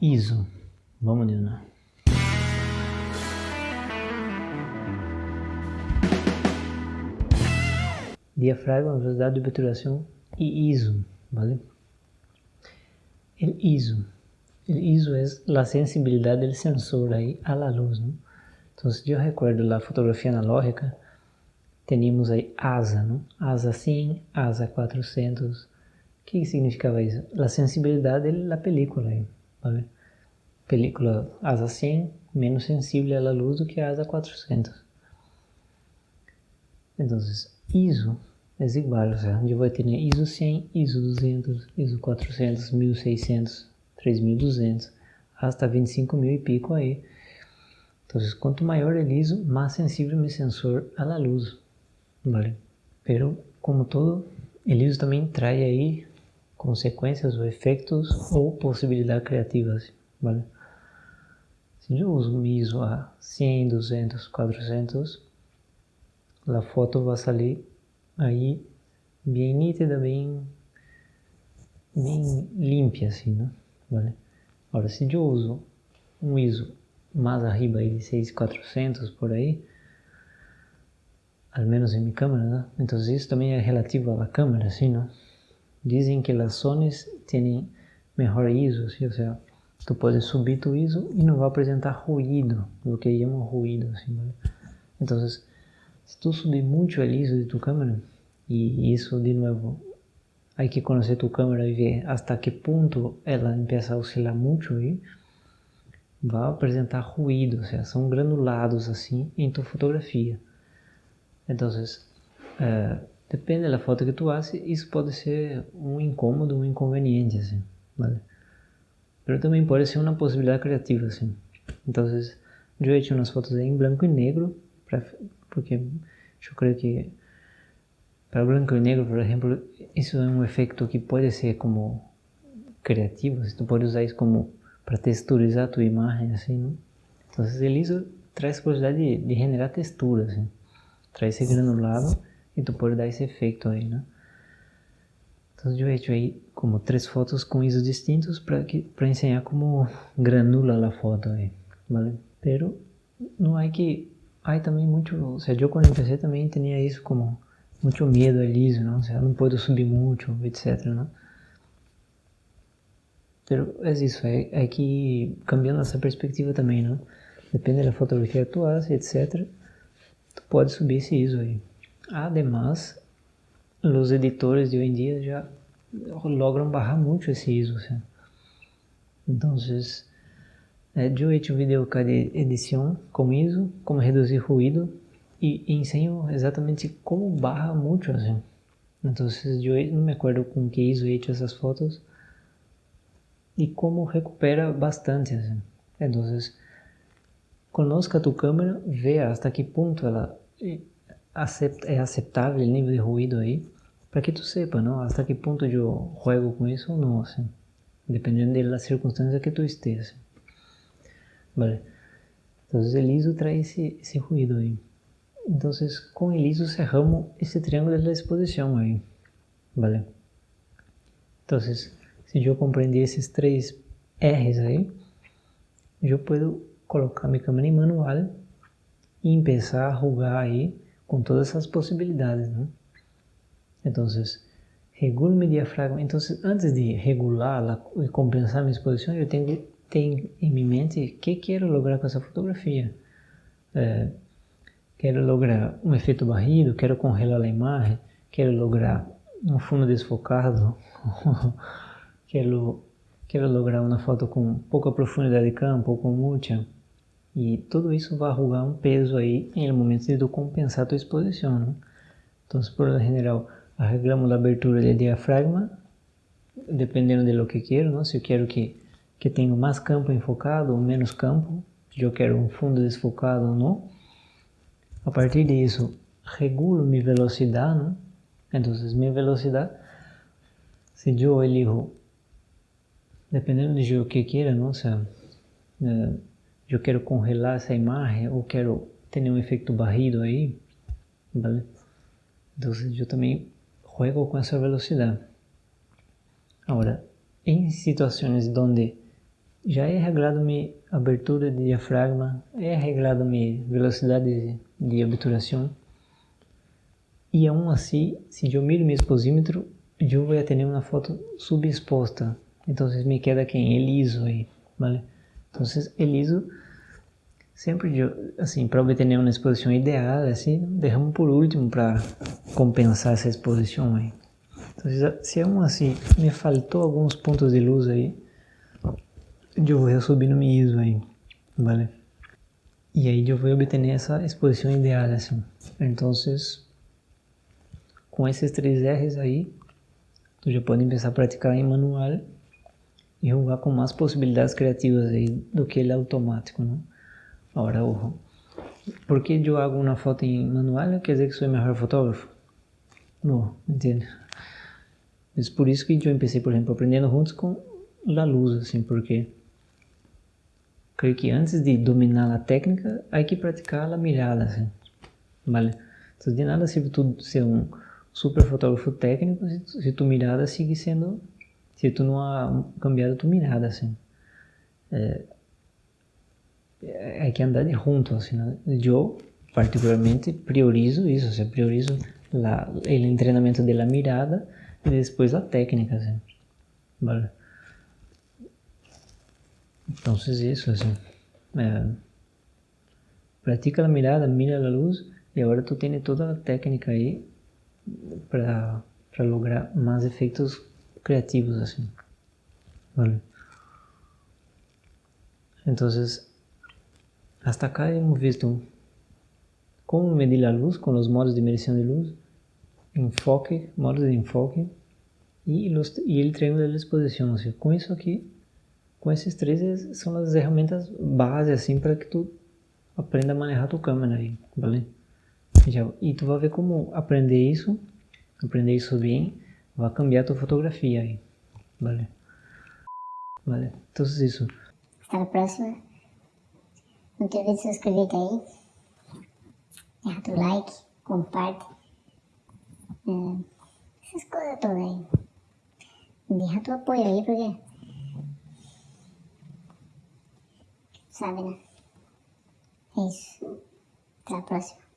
ISO. Vamos, Nilna. Diafragma, velocidade de obturação e ISO, ¿vale? El ISO. El ISO é a sensibilidade do sensor aí a la luz. Então, se eu recordo lá a fotografia analógica, teníamos aí ASA, não? ASA 100, ASA 400. O que significava isso? A sensibilidade da película aí, ¿vale? Película ASA 100 menos sensível à luz do que a ASA 400. Então, ISO é igual, o sea, eu vou ter ISO 100, ISO 200, ISO 400, 1600, 3200, hasta 25 mil e pico aí. Então, quanto maior o ISO, mais sensível meu sensor à luz, ¿vale? Pero, como todo, o ISO também traz aí consequências ou efeitos ou possibilidades criativas, ¿vale? Se eu uso ISO a 100, 200, 400, a foto vai sair aí bem nítida, bem, bem limpa assim, né? ¿vale? Agora, se eu uso um ISO mais arriba aí de 6400 por aí, al menos em minha câmera, né? Então isso também é relativo à câmera, assim, né? Dizem que as Sonys têm melhor ISO, ou seja, tu pode subir tu ISO e não vai apresentar ruído, o que chamam ruído, assim, ¿vale? Então, se tu subir muito o ISO de tu câmera, e isso, de novo, Hay que conhecer tu câmera e ver hasta que ponto ela empieza a oscilar muito aí. Vai apresentar ruído, ou seja, são granulados assim em tua fotografia. Então, uh, depende da foto que tu haces, isso pode ser um incômodo, um inconveniente, assim, vale? Mas também pode ser uma possibilidade criativa, assim. Então, eu he hecho umas fotos em branco e negro, pra, porque eu creio que para branco e negro, por exemplo, isso é um efeito que pode ser como criativo, você pode usar isso como para texturizar a tua imagem, assim, não? Então, o liso traz possibilidade de, de generar textura, assim. Traz esse granulado e tu pode dar esse efeito aí, né? Então, eu he aí como três fotos com ISO distintos para que para ensinar como granula a foto aí, vale? Pero não há que há também muito, ou seja, eu quando comecei também tinha isso como muito medo liso, não? O não pode subir muito, etc, não? Pero é isso, é, é que cambiando essa perspectiva também, não? Depende da fotografia que tu faz, etc, tu pode subir esse ISO aí. Además, os editores de hoje em dia já logram barrar muito esse ISO. Então, é, eu hecho um vídeo de edição com ISO, como reduzir ruído, e ensino exatamente como barra muito assim. Então, eu não me acordo com que ISO he essas fotos e como recupera bastante. Então, conozca tu câmera, vê até que ponto ela é aceitável o nível de ruído aí, para que tu sepa, não? Até que ponto eu jogo com isso ou não, assim. Dependendo da circunstância que tu esteja. Assim. Vale. Então, o ISO traz esse, esse ruído aí. Então, com isso cerramos esse triângulo da exposição aí, vale? Então, se eu compreender esses três R's aí, eu posso colocar minha câmera em manual e começar a rugar aí com todas essas possibilidades, né? Então, regulo meu diafragma. Então, antes de regular e compensar minha exposição, eu tenho em mente o que quero lograr com essa fotografia. É, quero lograr um efeito barrido, quero congelar a imagem, quero lograr um fundo desfocado, quero, quero lograr uma foto com pouca profundidade de campo, ou com muita, e tudo isso vai arrugar um peso aí em momento de compensar a tua exposição. Né? Então, por lo general, arreglamos a abertura do diafragma, dependendo de lo que quero, não? se eu quero que, que tenha mais campo enfocado ou menos campo, se eu quero um fundo desfocado ou não, a partir disso, regulo minha velocidade, ¿no? Entonces, minha velocidade, se eu elijo, dependendo de o que queira, não? Eh, eu quero congelar essa imagem ou quero ter um efeito barrido aí, vale? Então, eu também juego com essa velocidade. Agora, em situações onde já é reglado minha abertura de diafragma, é reglado minha velocidade de obturação. E aún assim, se eu miro meu exposímetro, eu vou ter uma foto subexposta. Então me queda quem? El liso aí, vale? Então el liso sempre assim para obter uma exposição ideal assim derramo por último para compensar essa exposição aí então se aún assim me faltou alguns pontos de luz aí eu vou subir no meu ISO aí vale? E aí eu vou obter essa exposição ideal assim então com esses três R's aí tu já pode começar a praticar em manual e jogar com mais possibilidades criativas aí do que ele automático, né? Agora, ojo. ¿Por que eu hago uma foto em manual? Quer dizer que sou o melhor fotógrafo? Não, entende? É por isso que eu comecei, por exemplo, aprendendo juntos com a luz, assim, porque creio que antes de dominar a técnica, há que praticar a mirada, assim, vale? Então, de nada se tu ser um super fotógrafo técnico se, tu mirada sigue sendo, se tu não há cambiado tu mirada, assim. É, hay que andar juntos. Assim, né? Eu, particularmente, priorizo isso, assim, priorizo la, o treinamento da mirada e depois a técnica. Assim, vale? Então, isso, assim. É, pratica a mirada, mira a luz e agora tu tens toda a técnica aí para lograr mais efeitos criativos, assim. Vale? Então, Hasta acá hemos visto cómo medir la luz con los modos de medición de luz, enfoque, modos de enfoque e, los, e el de exposição. Com isso aqui, com esses três, são as ferramentas base assim para que tu aprenda a manejar tua câmera aí, vale? E tu vai ver como aprender isso, aprender isso bem, vai cambiar tua fotografia aí, vale? Vale, então é isso. Até a próxima. Não te de se inscrever aí. Deixa tu like, comparte. É, essas coisas todas aí. Deixa tu apoio aí, porque... Sabe, né? É isso. Até a próxima.